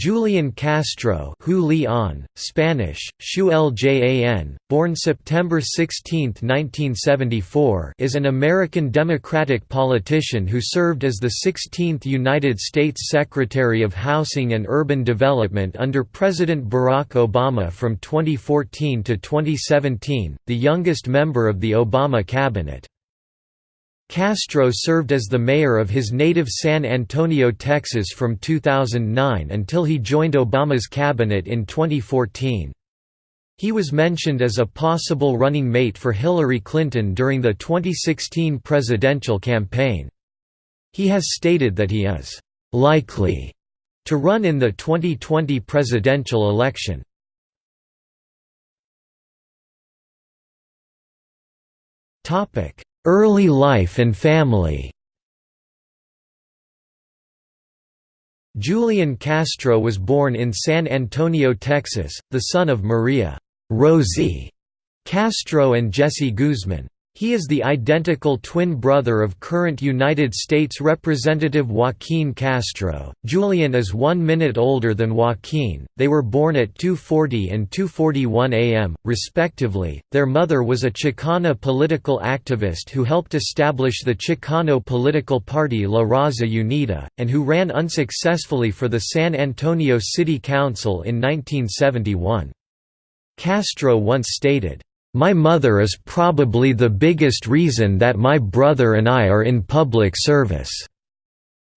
Julian Castro Hu Leon, Spanish, Shu Ljan, born September 16, 1974 is an American Democratic politician who served as the 16th United States Secretary of Housing and Urban Development under President Barack Obama from 2014 to 2017, the youngest member of the Obama cabinet. Castro served as the mayor of his native San Antonio, Texas from 2009 until he joined Obama's cabinet in 2014. He was mentioned as a possible running mate for Hillary Clinton during the 2016 presidential campaign. He has stated that he is «likely» to run in the 2020 presidential election. Topic Early life and family Julian Castro was born in San Antonio, Texas, the son of Maria Rosie Castro and Jesse Guzman. He is the identical twin brother of current United States Representative Joaquin Castro. Julian is one minute older than Joaquin. They were born at 2:40 and 2:41 a.m., respectively. Their mother was a Chicana political activist who helped establish the Chicano political party La Raza Unida, and who ran unsuccessfully for the San Antonio City Council in 1971. Castro once stated, my mother is probably the biggest reason that my brother and I are in public service.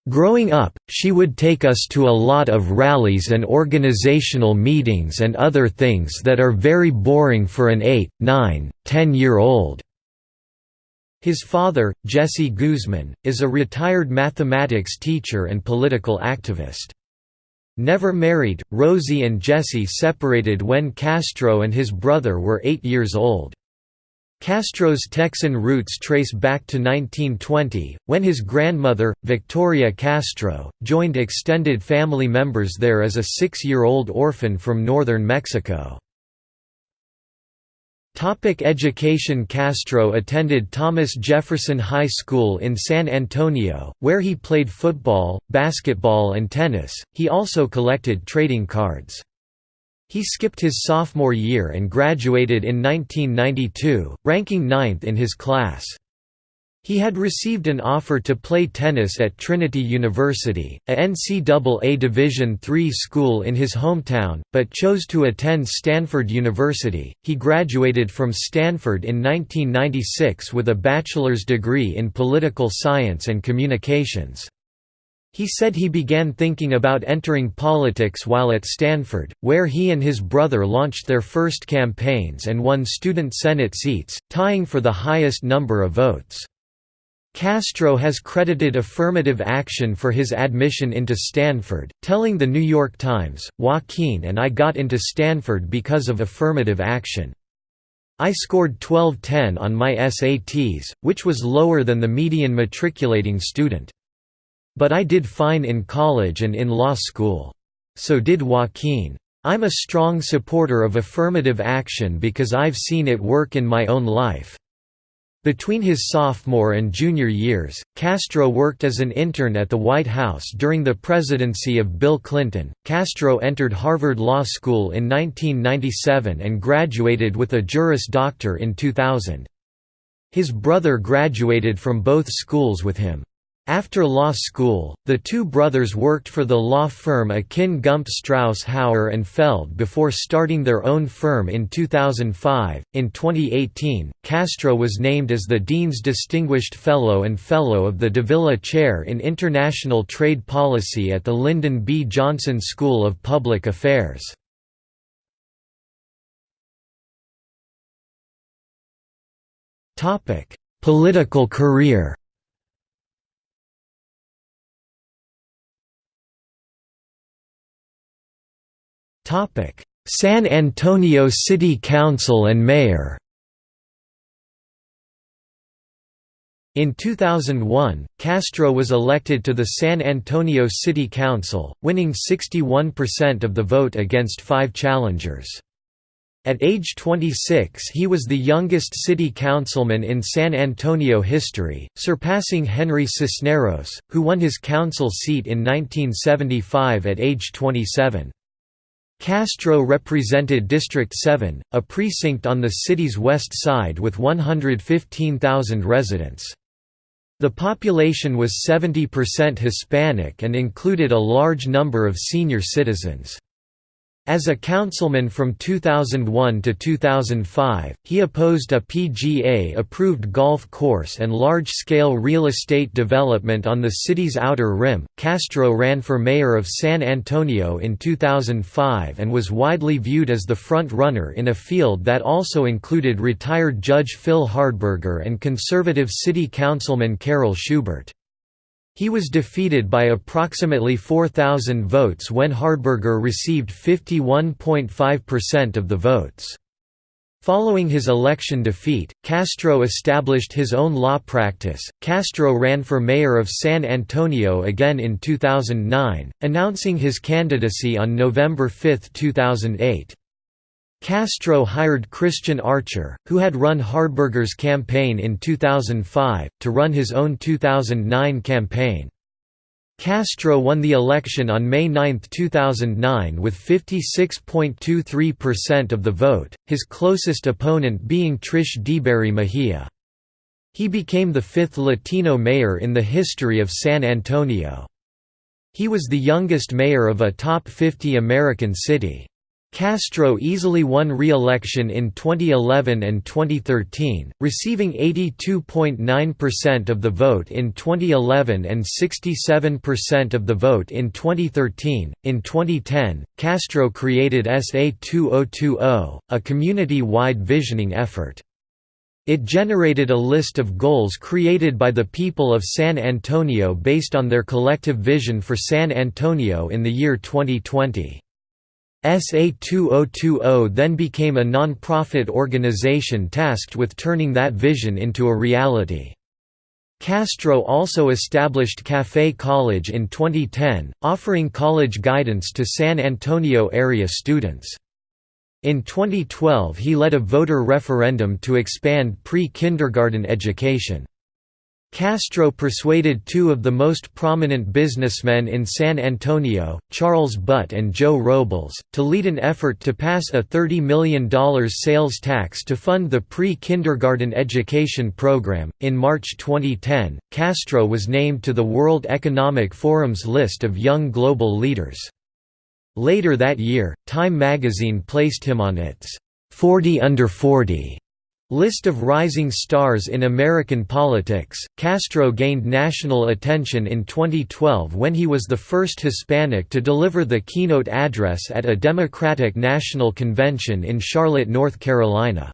Growing up, she would take us to a lot of rallies and organizational meetings and other things that are very boring for an 8, 9, 10-year-old. His father, Jesse Guzman, is a retired mathematics teacher and political activist. Never married, Rosie and Jesse separated when Castro and his brother were eight years old. Castro's Texan roots trace back to 1920, when his grandmother, Victoria Castro, joined extended family members there as a six-year-old orphan from northern Mexico. Topic education Castro attended Thomas Jefferson High School in San Antonio, where he played football, basketball and tennis. He also collected trading cards. He skipped his sophomore year and graduated in 1992, ranking ninth in his class. He had received an offer to play tennis at Trinity University, a NCAA Division III school in his hometown, but chose to attend Stanford University. He graduated from Stanford in 1996 with a bachelor's degree in political science and communications. He said he began thinking about entering politics while at Stanford, where he and his brother launched their first campaigns and won student senate seats, tying for the highest number of votes. Castro has credited affirmative action for his admission into Stanford, telling The New York Times, Joaquin and I got into Stanford because of affirmative action. I scored 1210 on my SATs, which was lower than the median matriculating student. But I did fine in college and in law school. So did Joaquin. I'm a strong supporter of affirmative action because I've seen it work in my own life. Between his sophomore and junior years, Castro worked as an intern at the White House during the presidency of Bill Clinton. Castro entered Harvard Law School in 1997 and graduated with a Juris Doctor in 2000. His brother graduated from both schools with him. After law school, the two brothers worked for the law firm Akin Gump Strauss Hauer and Feld before starting their own firm in 2005. In 2018, Castro was named as the Dean's Distinguished Fellow and Fellow of the Davila Chair in International Trade Policy at the Lyndon B. Johnson School of Public Affairs. Political career San Antonio City Council and Mayor In 2001, Castro was elected to the San Antonio City Council, winning 61% of the vote against five challengers. At age 26 he was the youngest city councilman in San Antonio history, surpassing Henry Cisneros, who won his council seat in 1975 at age 27. Castro represented District 7, a precinct on the city's west side with 115,000 residents. The population was 70% Hispanic and included a large number of senior citizens. As a councilman from 2001 to 2005, he opposed a PGA-approved golf course and large-scale real estate development on the city's outer rim. Castro ran for mayor of San Antonio in 2005 and was widely viewed as the front-runner in a field that also included retired Judge Phil Hardberger and conservative city councilman Carroll Schubert. He was defeated by approximately 4,000 votes when Hardberger received 51.5% of the votes. Following his election defeat, Castro established his own law practice. Castro ran for mayor of San Antonio again in 2009, announcing his candidacy on November 5, 2008. Castro hired Christian Archer, who had run Hardberger's campaign in 2005, to run his own 2009 campaign. Castro won the election on May 9, 2009 with 56.23% of the vote, his closest opponent being Trish DeBerry Mejia. He became the fifth Latino mayor in the history of San Antonio. He was the youngest mayor of a top 50 American city. Castro easily won re-election in 2011 and 2013, receiving 82.9% of the vote in 2011 and 67% of the vote in 2013. In 2010, Castro created SA 2020, a community-wide visioning effort. It generated a list of goals created by the people of San Antonio based on their collective vision for San Antonio in the year 2020. SA2020 then became a non-profit organization tasked with turning that vision into a reality. Castro also established Café College in 2010, offering college guidance to San Antonio area students. In 2012 he led a voter referendum to expand pre-kindergarten education. Castro persuaded two of the most prominent businessmen in San Antonio, Charles Butt and Joe Robles, to lead an effort to pass a $30 million sales tax to fund the pre kindergarten education program. In March 2010, Castro was named to the World Economic Forum's list of young global leaders. Later that year, Time magazine placed him on its 40 Under 40 List of rising stars in American politics Castro gained national attention in 2012 when he was the first Hispanic to deliver the keynote address at a Democratic National Convention in Charlotte, North Carolina.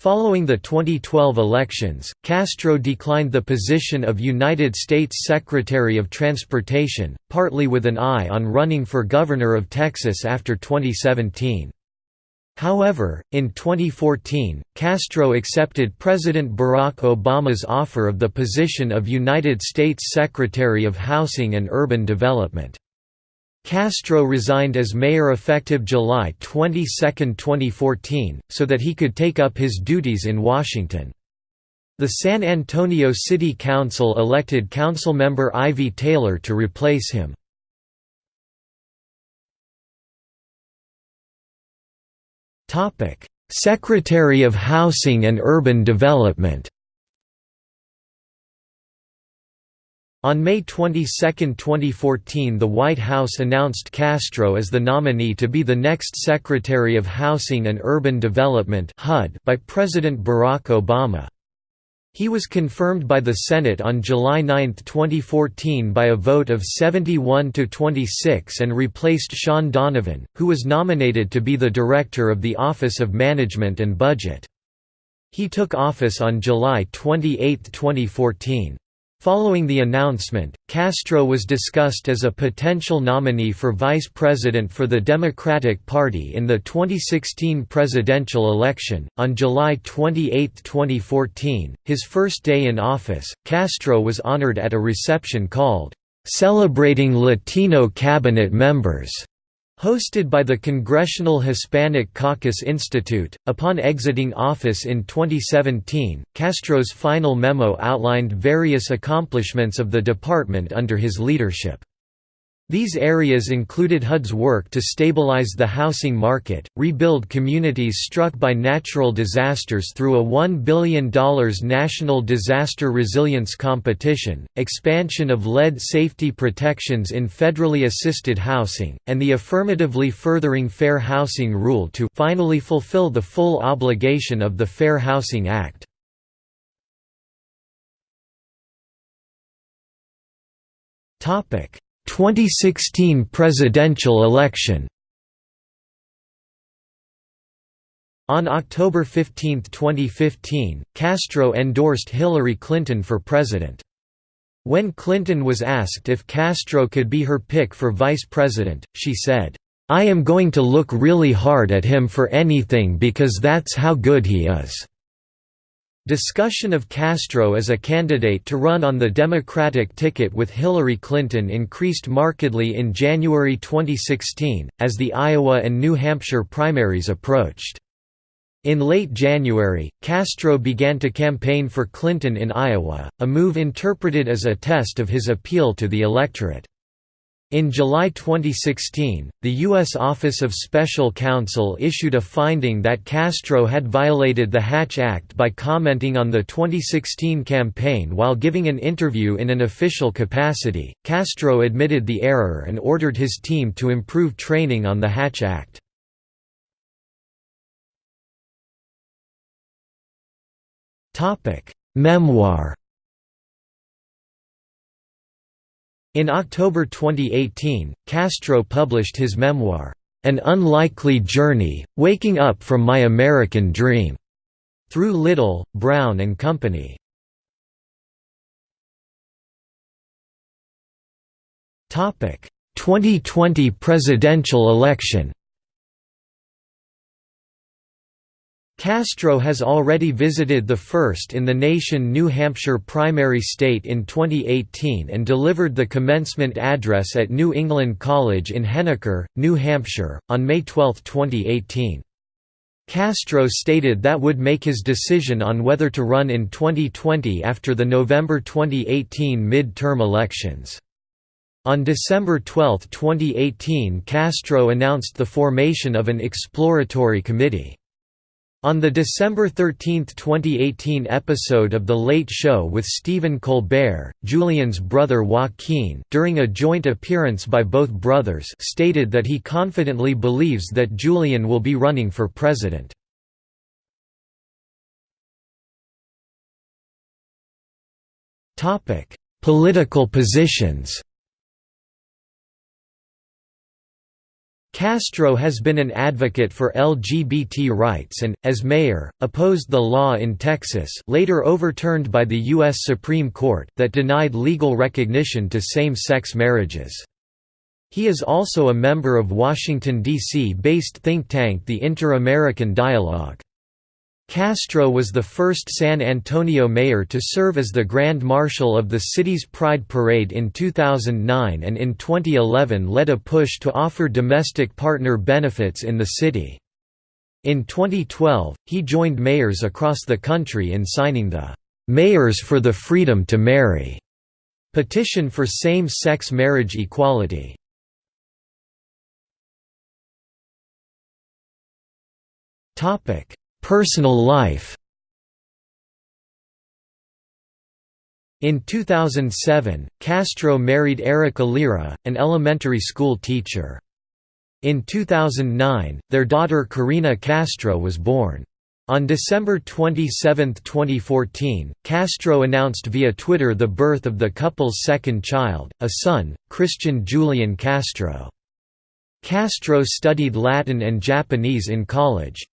Following the 2012 elections, Castro declined the position of United States Secretary of Transportation, partly with an eye on running for governor of Texas after 2017. However, in 2014, Castro accepted President Barack Obama's offer of the position of United States Secretary of Housing and Urban Development. Castro resigned as mayor effective July 22, 2014, so that he could take up his duties in Washington. The San Antonio City Council elected councilmember Ivy Taylor to replace him. Secretary of Housing and Urban Development On May 22, 2014 the White House announced Castro as the nominee to be the next Secretary of Housing and Urban Development by President Barack Obama. He was confirmed by the Senate on July 9, 2014 by a vote of 71 to 26 and replaced Shaun Donovan, who was nominated to be the director of the Office of Management and Budget. He took office on July 28, 2014. Following the announcement, Castro was discussed as a potential nominee for vice president for the Democratic Party in the 2016 presidential election. On July 28, 2014, his first day in office, Castro was honored at a reception called Celebrating Latino Cabinet Members Hosted by the Congressional Hispanic Caucus Institute, upon exiting office in 2017, Castro's final memo outlined various accomplishments of the department under his leadership. These areas included HUD's work to stabilize the housing market, rebuild communities struck by natural disasters through a $1 billion national disaster resilience competition, expansion of lead safety protections in federally assisted housing, and the affirmatively furthering Fair Housing Rule to finally fulfill the full obligation of the Fair Housing Act. Topic 2016 presidential election On October 15, 2015, Castro endorsed Hillary Clinton for president. When Clinton was asked if Castro could be her pick for vice president, she said, "'I am going to look really hard at him for anything because that's how good he is.'" Discussion of Castro as a candidate to run on the Democratic ticket with Hillary Clinton increased markedly in January 2016, as the Iowa and New Hampshire primaries approached. In late January, Castro began to campaign for Clinton in Iowa, a move interpreted as a test of his appeal to the electorate. In July 2016, the U.S. Office of Special Counsel issued a finding that Castro had violated the Hatch Act by commenting on the 2016 campaign while giving an interview in an official capacity. Castro admitted the error and ordered his team to improve training on the Hatch Act. Memoir In October 2018, Castro published his memoir, An Unlikely Journey, Waking Up from My American Dream, through Little, Brown and Company. Topic: 2020 presidential election. Castro has already visited the first in the nation New Hampshire primary state in 2018 and delivered the commencement address at New England College in Henniker, New Hampshire, on May 12, 2018. Castro stated that would make his decision on whether to run in 2020 after the November 2018 mid-term elections. On December 12, 2018 Castro announced the formation of an exploratory committee. On the December 13, 2018 episode of The Late Show with Stephen Colbert, Julian's brother Joaquin during a joint appearance by both brothers stated that he confidently believes that Julian will be running for president. Political positions Castro has been an advocate for LGBT rights and, as mayor, opposed the law in Texas later overturned by the U.S. Supreme Court that denied legal recognition to same-sex marriages. He is also a member of Washington, D.C. based think tank the Inter-American Dialogue. Castro was the first San Antonio mayor to serve as the Grand Marshal of the city's Pride Parade in 2009 and in 2011 led a push to offer domestic partner benefits in the city. In 2012, he joined mayors across the country in signing the "'Mayors for the Freedom to Marry' petition for same-sex marriage equality. Topic Personal life In 2007, Castro married Erica Lira, an elementary school teacher. In 2009, their daughter Karina Castro was born. On December 27, 2014, Castro announced via Twitter the birth of the couple's second child, a son, Christian Julian Castro. Castro studied Latin and Japanese in college.